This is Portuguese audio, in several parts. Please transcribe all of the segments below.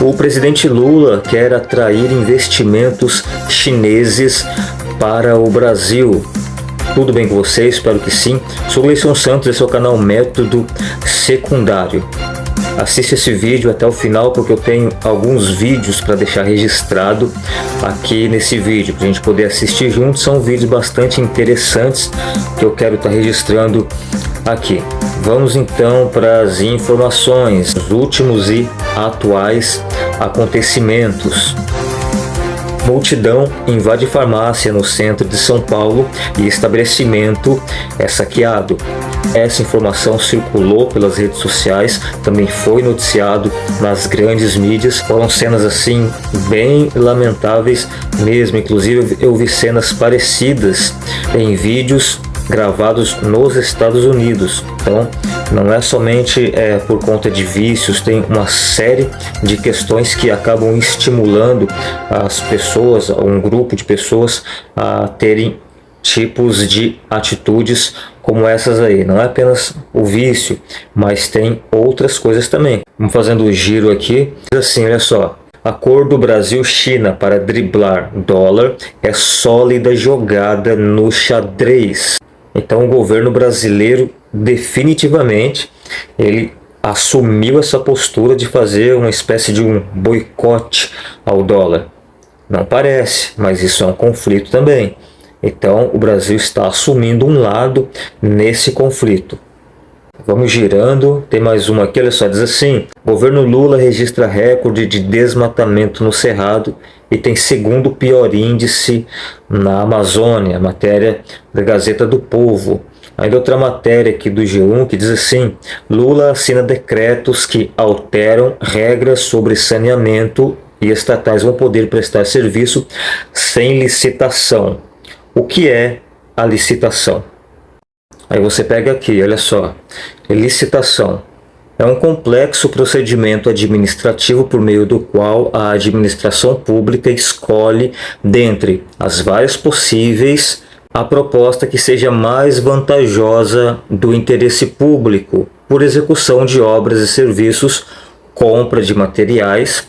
O presidente Lula quer atrair investimentos chineses para o Brasil. Tudo bem com vocês? Espero que sim. Sou Gleison Santos, esse é o canal Método Secundário. Assiste esse vídeo até o final porque eu tenho alguns vídeos para deixar registrado aqui nesse vídeo para a gente poder assistir juntos. São vídeos bastante interessantes que eu quero estar tá registrando aqui. Vamos então para as informações, os últimos e atuais acontecimentos. Multidão invade farmácia no centro de São Paulo e estabelecimento é saqueado. Essa informação circulou pelas redes sociais, também foi noticiado nas grandes mídias. Foram cenas assim bem lamentáveis mesmo, inclusive eu vi cenas parecidas em vídeos gravados nos Estados Unidos. Então, não é somente é, por conta de vícios, tem uma série de questões que acabam estimulando as pessoas, um grupo de pessoas a terem tipos de atitudes como essas aí. Não é apenas o vício, mas tem outras coisas também. Vamos fazendo o giro aqui. Assim, olha só. Acordo Brasil-China para driblar dólar é sólida jogada no xadrez. Então o governo brasileiro definitivamente ele assumiu essa postura de fazer uma espécie de um boicote ao dólar. Não parece, mas isso é um conflito também. Então o Brasil está assumindo um lado nesse conflito. Vamos girando, tem mais uma aqui, olha só, diz assim, governo Lula registra recorde de desmatamento no Cerrado e tem segundo pior índice na Amazônia, matéria da Gazeta do Povo. Ainda outra matéria aqui do G1 que diz assim, Lula assina decretos que alteram regras sobre saneamento e estatais vão poder prestar serviço sem licitação. O que é a licitação? Aí você pega aqui, olha só, licitação. É um complexo procedimento administrativo por meio do qual a administração pública escolhe, dentre as várias possíveis, a proposta que seja mais vantajosa do interesse público por execução de obras e serviços, compra de materiais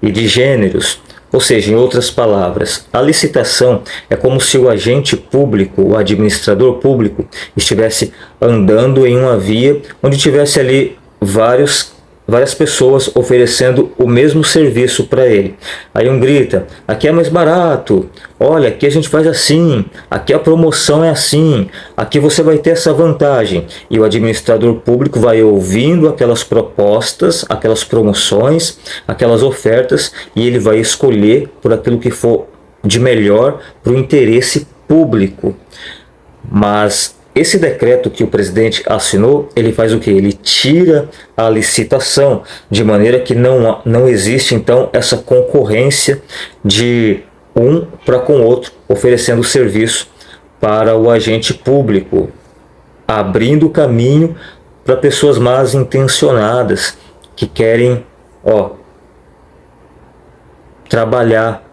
e de gêneros, ou seja, em outras palavras, a licitação é como se o agente público, o administrador público, estivesse andando em uma via onde tivesse ali vários várias pessoas oferecendo o mesmo serviço para ele. Aí um grita, aqui é mais barato, olha, aqui a gente faz assim, aqui a promoção é assim, aqui você vai ter essa vantagem. E o administrador público vai ouvindo aquelas propostas, aquelas promoções, aquelas ofertas, e ele vai escolher por aquilo que for de melhor para o interesse público. Mas esse decreto que o presidente assinou, ele faz o que? Ele tira a licitação, de maneira que não, não existe então essa concorrência de um para com o outro, oferecendo serviço para o agente público, abrindo caminho para pessoas mais intencionadas que querem ó, trabalhar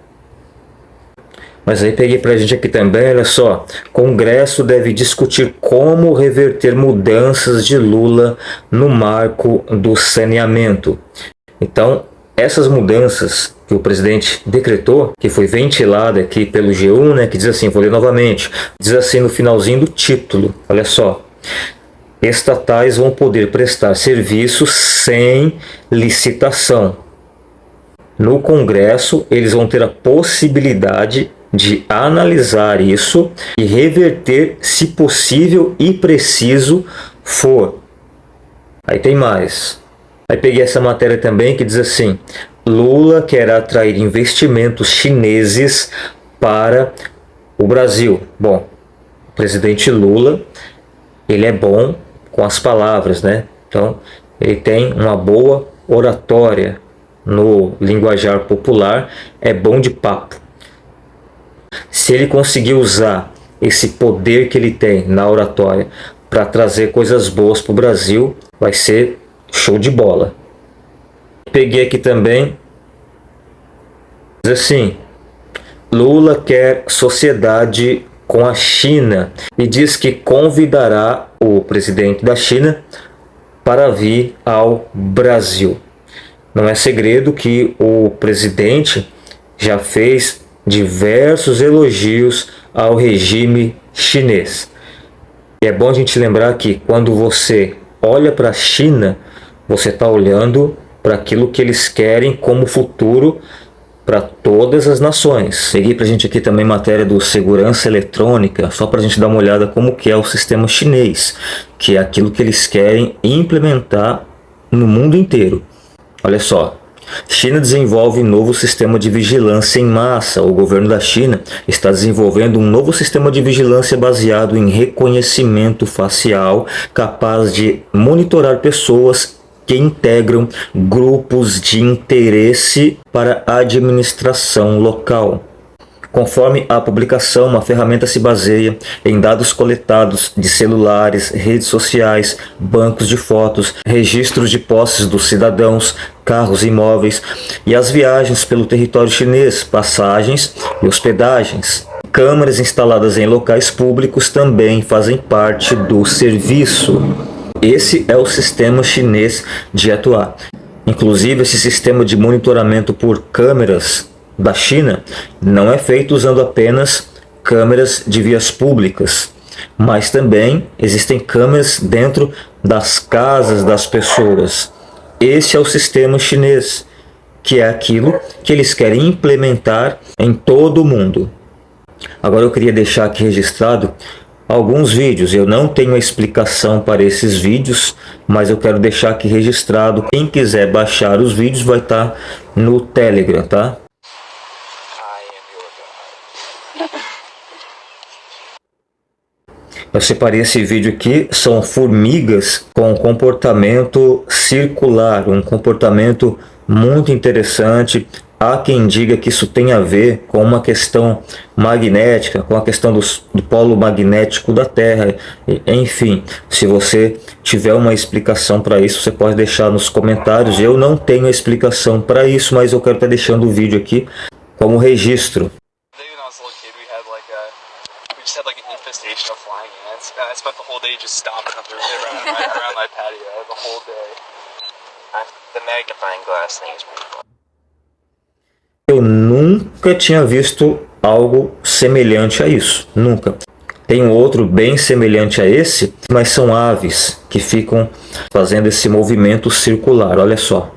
mas aí peguei para a gente aqui também, olha só. Congresso deve discutir como reverter mudanças de Lula no marco do saneamento. Então, essas mudanças que o presidente decretou, que foi ventilada aqui pelo G1, né, que diz assim, vou ler novamente, diz assim no finalzinho do título, olha só. Estatais vão poder prestar serviços sem licitação. No Congresso, eles vão ter a possibilidade de analisar isso e reverter se possível e preciso for. Aí tem mais. Aí peguei essa matéria também que diz assim, Lula quer atrair investimentos chineses para o Brasil. Bom, o presidente Lula, ele é bom com as palavras, né? Então, ele tem uma boa oratória no linguajar popular, é bom de papo. Se ele conseguir usar esse poder que ele tem na oratória para trazer coisas boas para o Brasil, vai ser show de bola. Peguei aqui também, assim, Lula quer sociedade com a China e diz que convidará o presidente da China para vir ao Brasil. Não é segredo que o presidente já fez diversos elogios ao regime chinês. E é bom a gente lembrar que quando você olha para a China, você está olhando para aquilo que eles querem como futuro para todas as nações. Peguei para a gente aqui também matéria do segurança eletrônica, só para a gente dar uma olhada como que é o sistema chinês, que é aquilo que eles querem implementar no mundo inteiro. Olha só, China desenvolve novo sistema de vigilância em massa. O governo da China está desenvolvendo um novo sistema de vigilância baseado em reconhecimento facial, capaz de monitorar pessoas que integram grupos de interesse para a administração local. Conforme a publicação, a ferramenta se baseia em dados coletados de celulares, redes sociais, bancos de fotos, registros de posses dos cidadãos, carros e imóveis e as viagens pelo território chinês, passagens e hospedagens. Câmeras instaladas em locais públicos também fazem parte do serviço. Esse é o sistema chinês de atuar. Inclusive, esse sistema de monitoramento por câmeras da China não é feito usando apenas câmeras de vias públicas, mas também existem câmeras dentro das casas das pessoas. Esse é o sistema chinês, que é aquilo que eles querem implementar em todo o mundo. Agora eu queria deixar aqui registrado alguns vídeos. Eu não tenho a explicação para esses vídeos, mas eu quero deixar aqui registrado. Quem quiser baixar os vídeos vai estar no Telegram, tá? Eu separei esse vídeo aqui, são formigas com comportamento circular, um comportamento muito interessante. Há quem diga que isso tem a ver com uma questão magnética, com a questão do, do polo magnético da Terra. Enfim, se você tiver uma explicação para isso, você pode deixar nos comentários. Eu não tenho explicação para isso, mas eu quero estar deixando o vídeo aqui como registro. Infestation of flying ants. And I spent the whole day just stomping up around, my, around my patio the whole day. The magnifying glass thing is pretty cool. Eu nunca tinha visto algo semelhante a isso. Nunca. Tem um outro bem semelhante a esse, mas são aves que ficam fazendo esse movimento circular. Olha só.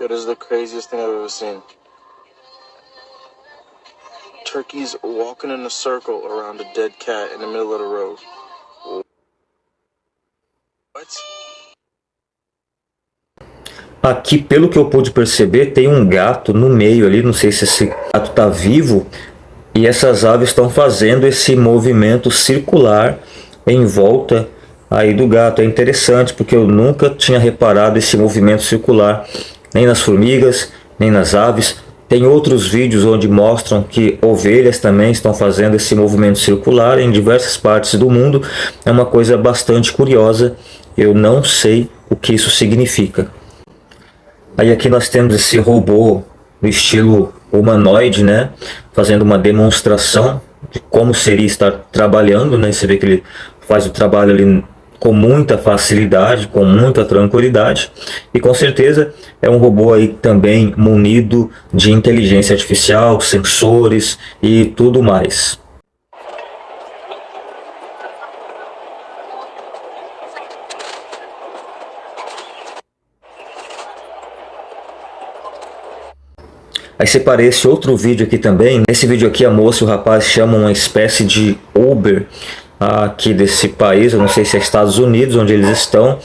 It is the craziest thing I've ever seen turkeys walking in a circle around a dead cat in the middle of the road. What? Aqui, pelo que eu pude perceber, tem um gato no meio ali, não sei se esse gato está vivo, e essas aves estão fazendo esse movimento circular em volta aí do gato. É interessante, porque eu nunca tinha reparado esse movimento circular, nem nas formigas, nem nas aves. Tem outros vídeos onde mostram que ovelhas também estão fazendo esse movimento circular em diversas partes do mundo. É uma coisa bastante curiosa. Eu não sei o que isso significa. Aí aqui nós temos esse robô no estilo humanoide, né? Fazendo uma demonstração de como seria estar trabalhando, né? Você vê que ele faz o trabalho ali com muita facilidade, com muita tranquilidade e com certeza é um robô aí também munido de inteligência artificial, sensores e tudo mais. Aí separei esse outro vídeo aqui também. Nesse vídeo aqui a moça e o rapaz chamam uma espécie de Uber aqui desse país, eu não sei se é Estados Unidos onde eles estão,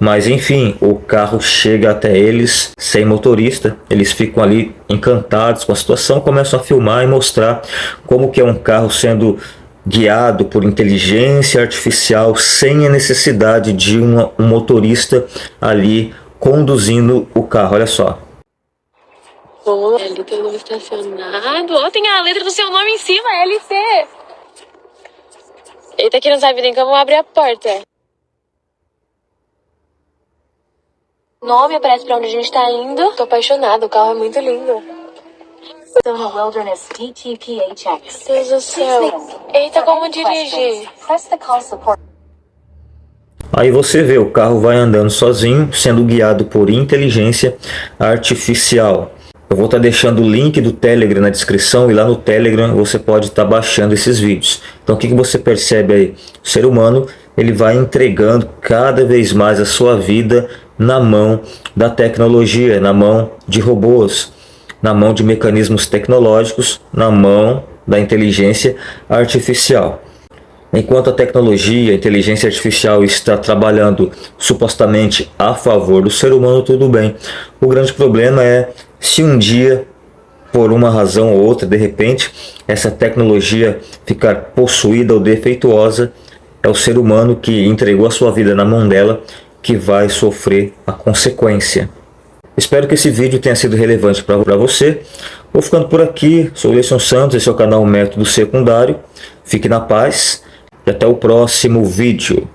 mas enfim, o carro chega até eles sem motorista, eles ficam ali encantados com a situação, começam a filmar e mostrar como que é um carro sendo guiado por inteligência artificial sem a necessidade de uma, um motorista ali conduzindo o carro, olha só. Boa, tem um estacionado. Oh, tem a letra do seu nome em cima, LC. Eita, que não sabe nem como abrir a porta. Nome aparece pra onde a gente tá indo. Tô apaixonada, o carro é muito lindo. Sona Wilderness DTPHX. Deus do céu. Eita, como dirigir? Aí você vê, o carro vai andando sozinho, sendo guiado por inteligência artificial. Eu vou estar tá deixando o link do Telegram na descrição e lá no Telegram você pode estar tá baixando esses vídeos. Então o que, que você percebe aí? O ser humano ele vai entregando cada vez mais a sua vida na mão da tecnologia, na mão de robôs, na mão de mecanismos tecnológicos, na mão da inteligência artificial. Enquanto a tecnologia, a inteligência artificial está trabalhando supostamente a favor do ser humano, tudo bem. O grande problema é se um dia, por uma razão ou outra, de repente, essa tecnologia ficar possuída ou defeituosa, é o ser humano que entregou a sua vida na mão dela que vai sofrer a consequência. Espero que esse vídeo tenha sido relevante para você. Vou ficando por aqui, sou o Leison Santos, esse é o canal Método Secundário. Fique na paz e até o próximo vídeo.